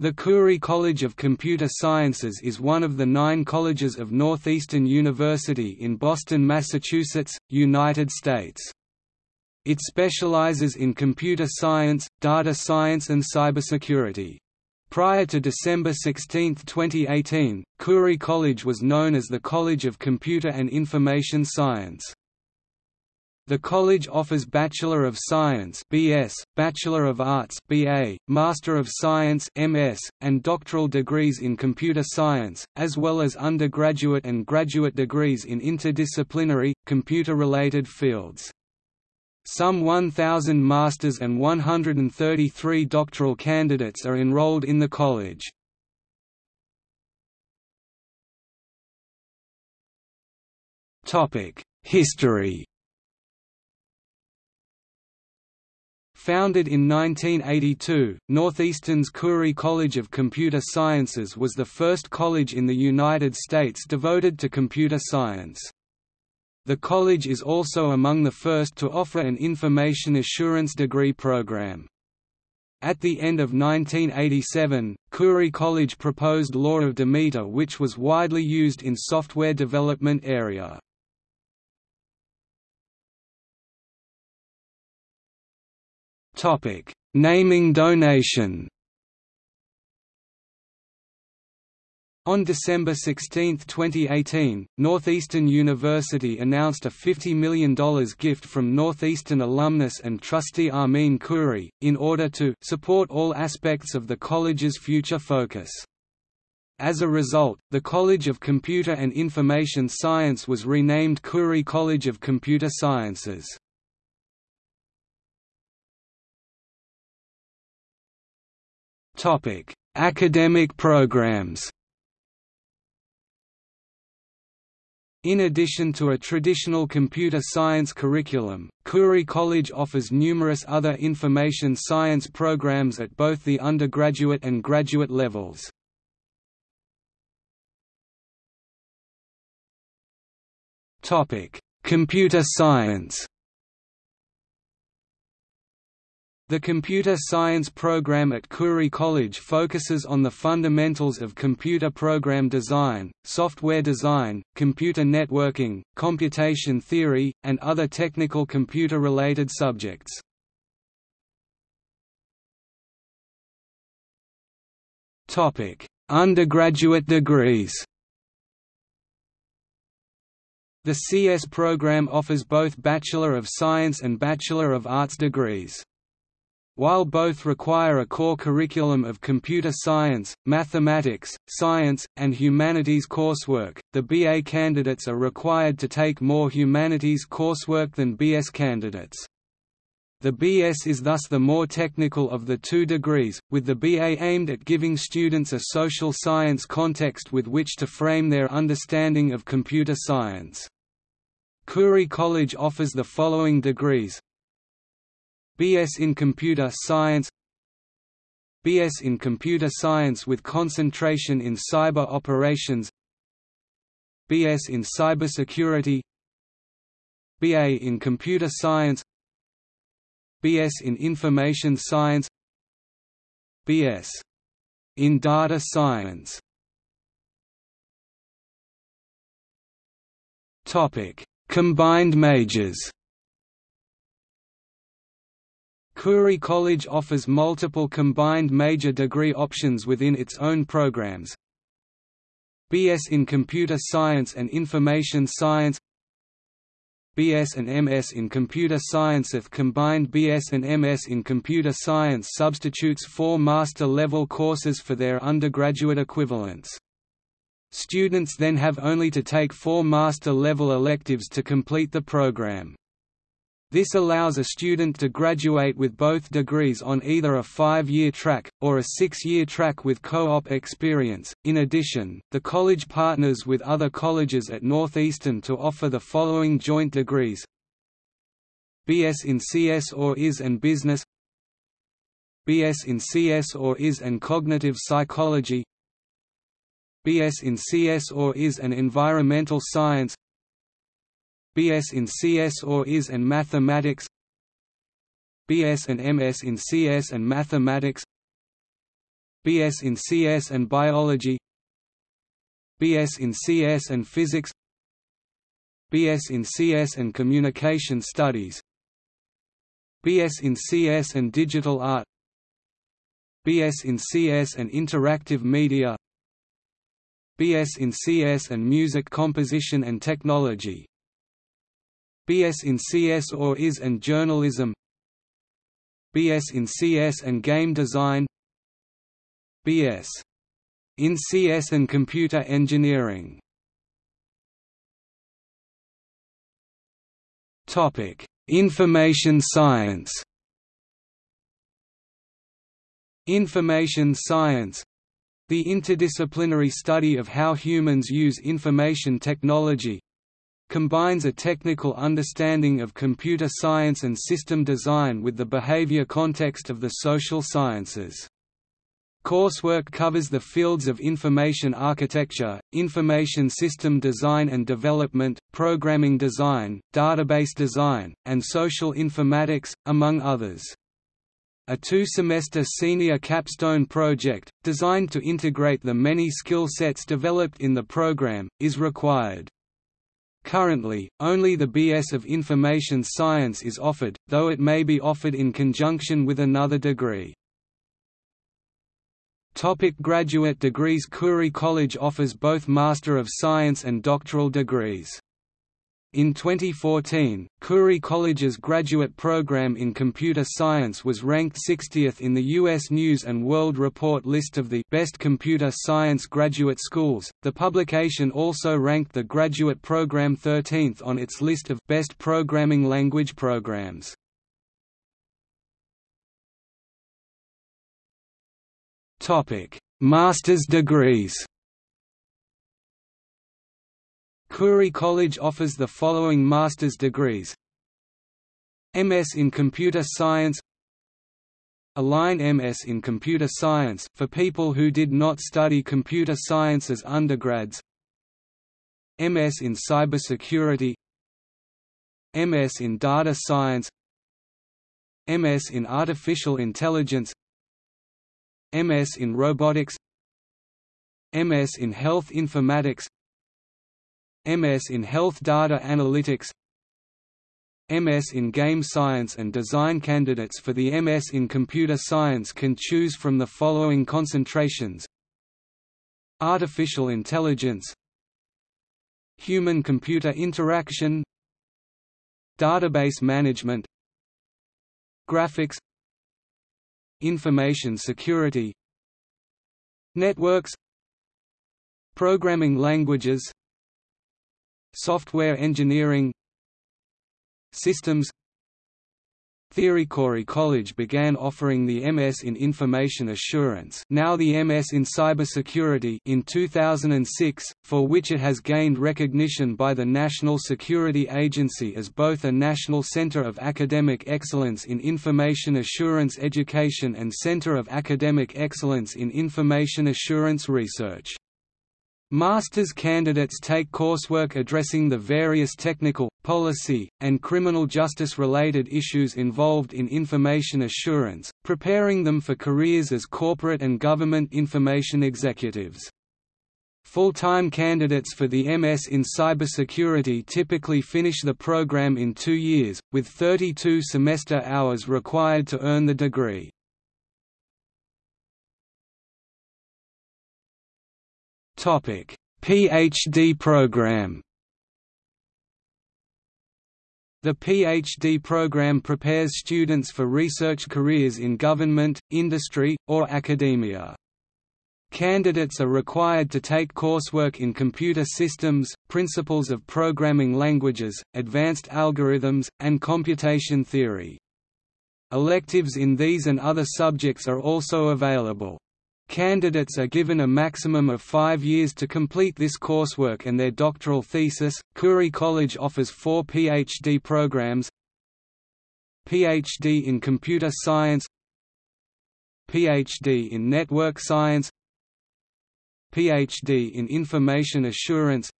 The Khoury College of Computer Sciences is one of the nine colleges of Northeastern University in Boston, Massachusetts, United States. It specializes in computer science, data science and cybersecurity. Prior to December 16, 2018, Khoury College was known as the College of Computer and Information Science. The college offers Bachelor of Science (BS), Bachelor of Arts (BA), Master of Science (MS), and doctoral degrees in computer science, as well as undergraduate and graduate degrees in interdisciplinary, computer-related fields. Some 1,000 masters and 133 doctoral candidates are enrolled in the college. History Founded in 1982, Northeastern's Khoury College of Computer Sciences was the first college in the United States devoted to computer science. The college is also among the first to offer an information assurance degree program. At the end of 1987, Khoury College proposed Law of Demeter which was widely used in software development area. Topic: Naming donation. On December 16, 2018, Northeastern University announced a $50 million gift from Northeastern alumnus and trustee Armin Khoury, in order to support all aspects of the college's future focus. As a result, the College of Computer and Information Science was renamed Khoury College of Computer Sciences. Topic: Academic programs. In addition to a traditional computer science curriculum, Khoury College offers numerous other information science programs at both the undergraduate and graduate levels. Computer science The computer science program at Khoury College focuses on the fundamentals of computer program design, software design, computer networking, computation theory, and other technical computer-related subjects. Undergraduate degrees The CS program offers both Bachelor of Science and Bachelor of Arts degrees. While both require a core curriculum of computer science, mathematics, science, and humanities coursework, the BA candidates are required to take more humanities coursework than BS candidates. The BS is thus the more technical of the two degrees, with the BA aimed at giving students a social science context with which to frame their understanding of computer science. Khoury College offers the following degrees BS in Computer Science BS in Computer Science with concentration in Cyber Operations BS in Cybersecurity BA in Computer Science BS in Information Science BS in Data Science. Topic: Combined majors Khoury College offers multiple combined major degree options within its own programs. BS in Computer Science and Information Science BS and MS in Computer Science If combined BS and MS in Computer Science substitutes four master-level courses for their undergraduate equivalents. Students then have only to take four master-level electives to complete the program. This allows a student to graduate with both degrees on either a five-year track, or a six-year track with co-op experience. In addition, the college partners with other colleges at Northeastern to offer the following joint degrees. BS in CS or IS and Business. BS in CS or IS and Cognitive Psychology. BS in CS or IS and Environmental Science BS in CS or IS and Mathematics? BS and MS in CS and Mathematics? BS in CS and Biology? BS in CS and Physics? BS in CS and Communication Studies? BS in CS and Digital Art? BS in CS and Interactive Media? BS in CS and Music Composition and Technology BS in CS or IS and Journalism. BS in CS and Game Design. BS in CS and Computer Engineering. Topic: Information Science. Information science the interdisciplinary study of how humans use information technology combines a technical understanding of computer science and system design with the behavior context of the social sciences. Coursework covers the fields of information architecture, information system design and development, programming design, database design, and social informatics, among others a two-semester senior capstone project, designed to integrate the many skill sets developed in the program, is required. Currently, only the BS of Information Science is offered, though it may be offered in conjunction with another degree. Topic graduate degrees Khoury College offers both Master of Science and doctoral degrees. In 2014, Khoury College's graduate program in computer science was ranked 60th in the U.S. News and World Report list of the best computer science graduate schools. The publication also ranked the graduate program 13th on its list of best programming language programs. Topic: Master's degrees. Khoury College offers the following master's degrees. MS in Computer Science. Align MS in Computer Science for people who did not study computer science as undergrads. MS in Cybersecurity. MS in Data Science. MS in Artificial Intelligence. MS in Robotics. MS in Health Informatics MS in Health Data Analytics MS in Game Science and Design candidates for the MS in Computer Science can choose from the following concentrations. Artificial Intelligence Human-computer interaction Database management Graphics Information security Networks Programming languages Software engineering Systems Theory Khoury College began offering the MS in Information Assurance now the MS in Cybersecurity in 2006, for which it has gained recognition by the National Security Agency as both a national center of academic excellence in information assurance education and center of academic excellence in information assurance research. Master's candidates take coursework addressing the various technical, policy, and criminal justice-related issues involved in information assurance, preparing them for careers as corporate and government information executives. Full-time candidates for the MS in cybersecurity typically finish the program in two years, with 32 semester hours required to earn the degree. Topic: PhD program. The PhD program prepares students for research careers in government, industry, or academia. Candidates are required to take coursework in computer systems, principles of programming languages, advanced algorithms, and computation theory. Electives in these and other subjects are also available. Candidates are given a maximum of five years to complete this coursework and their doctoral thesis. Khoury College offers four PhD programs. PhD in Computer Science, PhD in Network Science, PhD in Information Assurance,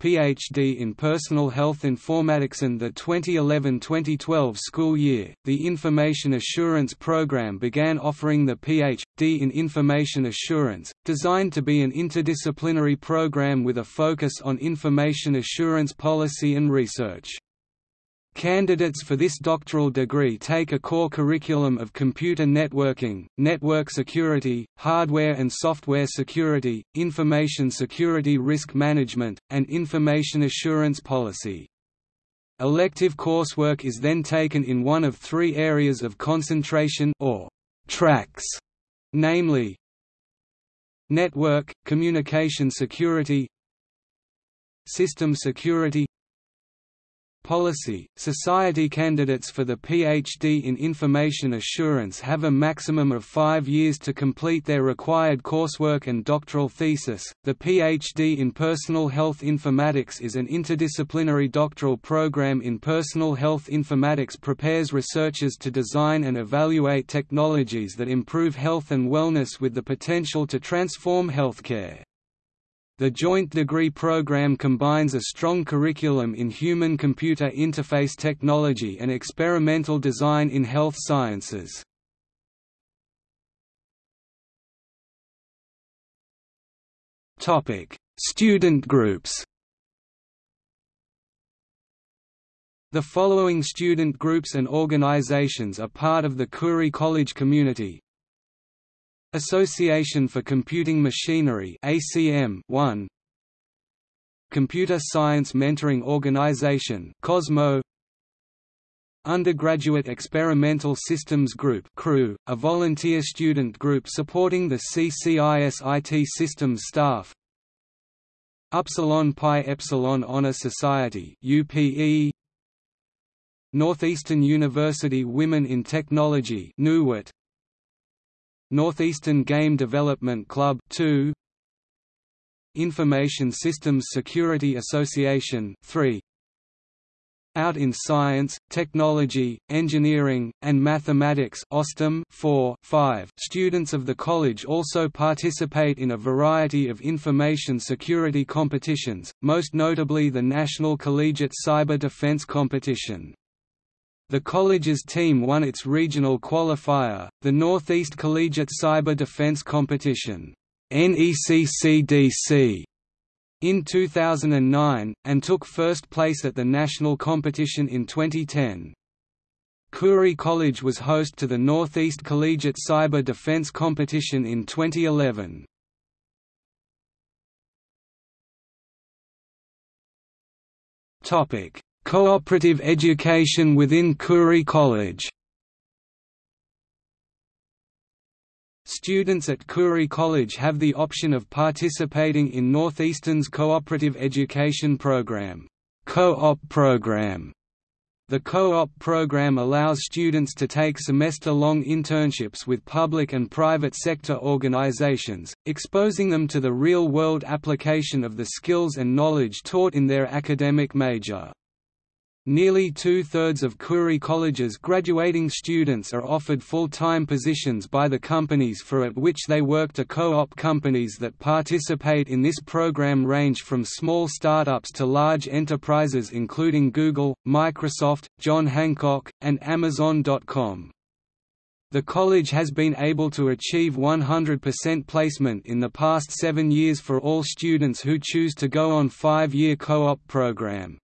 PhD in Personal Health Informatics and the 2011-2012 school year, the Information Assurance program began offering the PhD in Information Assurance, designed to be an interdisciplinary program with a focus on information assurance policy and research. Candidates for this doctoral degree take a core curriculum of computer networking, network security, hardware and software security, information security risk management, and information assurance policy. Elective coursework is then taken in one of three areas of concentration or tracks, namely Network, Communication Security System Security Policy Society candidates for the PhD in Information Assurance have a maximum of five years to complete their required coursework and doctoral thesis. The PhD in Personal Health Informatics is an interdisciplinary doctoral program in personal health informatics prepares researchers to design and evaluate technologies that improve health and wellness with the potential to transform healthcare. The joint degree program combines a strong curriculum in human-computer interface technology and experimental design in health sciences. Student groups The following student groups and organizations are part of the Khoury College community Association for Computing Machinery ACM 1 Computer Science Mentoring Organization COSMO. Undergraduate Experimental Systems Group CREW, a volunteer student group supporting the CCIS IT systems staff. Upsilon Pi Epsilon Honor Society UPE Northeastern University Women in Technology NUWIT Northeastern Game Development Club 2 Information Systems Security Association 3 Out in Science, Technology, Engineering, and Mathematics OSTEM 4, 5. Students of the college also participate in a variety of information security competitions, most notably the National Collegiate Cyber Defense Competition. The college's team won its regional qualifier, the Northeast Collegiate Cyber Defense Competition NECCDC, in 2009, and took first place at the national competition in 2010. Khoury College was host to the Northeast Collegiate Cyber Defense Competition in 2011. Topic: Cooperative education within Khoury College Students at Khoury College have the option of participating in Northeastern's Cooperative Education Program, Co-op program. The co-op program allows students to take semester-long internships with public and private sector organizations, exposing them to the real-world application of the skills and knowledge taught in their academic major. Nearly two-thirds of Khoury College's graduating students are offered full-time positions by the companies for at which they work to co-op companies that participate in this program range from small startups to large enterprises including Google, Microsoft, John Hancock, and Amazon.com. The college has been able to achieve 100% placement in the past seven years for all students who choose to go on five-year co-op program.